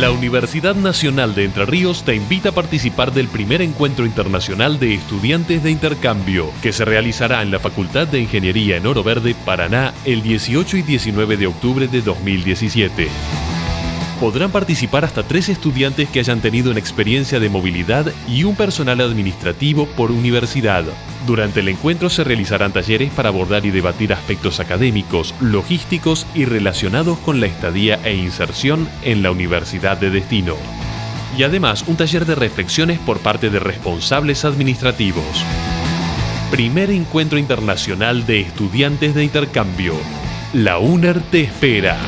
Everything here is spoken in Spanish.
La Universidad Nacional de Entre Ríos te invita a participar del primer encuentro internacional de estudiantes de intercambio, que se realizará en la Facultad de Ingeniería en Oro Verde, Paraná, el 18 y 19 de octubre de 2017 podrán participar hasta tres estudiantes que hayan tenido una experiencia de movilidad y un personal administrativo por universidad. Durante el encuentro se realizarán talleres para abordar y debatir aspectos académicos, logísticos y relacionados con la estadía e inserción en la universidad de destino. Y además un taller de reflexiones por parte de responsables administrativos. Primer encuentro internacional de estudiantes de intercambio. La UNER te espera.